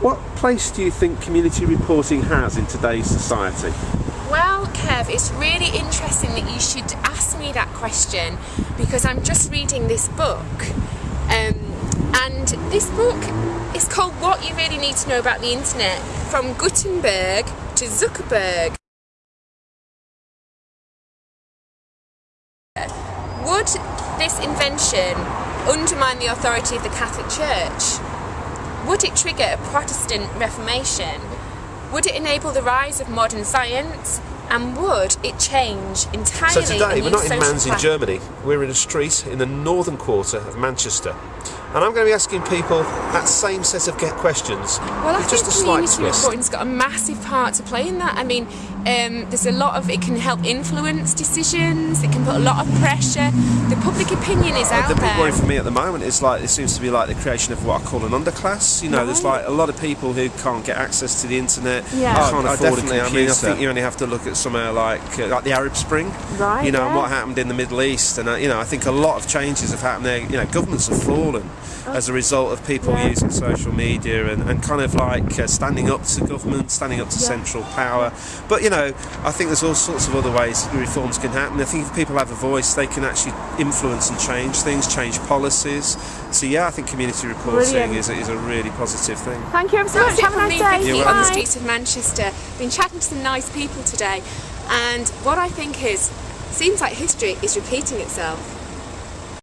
What place do you think community reporting has in today's society? Well, Kev, it's really interesting that you should ask me that question because I'm just reading this book. Um, and this book is called What You Really Need to Know About the Internet From Gutenberg to Zuckerberg. Would this invention undermine the authority of the Catholic Church? Would it trigger a Protestant Reformation? Would it enable the rise of modern science? And would it change entirely? So today, we're not in social Mans in? Germany. We're in a street in the northern quarter of Manchester. And I'm going to be asking people that same set of get questions Well, I just think a slight community twist. reporting's got a massive part to play in that. I mean, um, there's a lot of it can help influence decisions. It can put a lot of pressure. The public opinion is out the big worry for me at the moment is like it seems to be like the creation of what I call an underclass. You know, there's like a lot of people who can't get access to the internet, Yeah. can't Oh, afford a definitely. I computer. mean, I think you only have to look at somewhere like uh, like the Arab Spring, Right, You know, and what happened in the Middle East, and uh, you know, I think a lot of changes have happened there. You know, governments have fallen as a result of people Yeah. using social media and, and kind of like uh, standing up to government, standing up to Yeah. central power. But you know, I think there's all sorts of other ways reforms can happen. I think if people have a voice, they can actually influence and change things, change policies. So yeah, I think community reporting Brilliant. is a, is a really positive thing. Thank you ever so much. That's Have a nice me, day. Vicky, You're on the streets of Manchester. Been chatting to some nice people today, and what I think is, seems like history is repeating itself.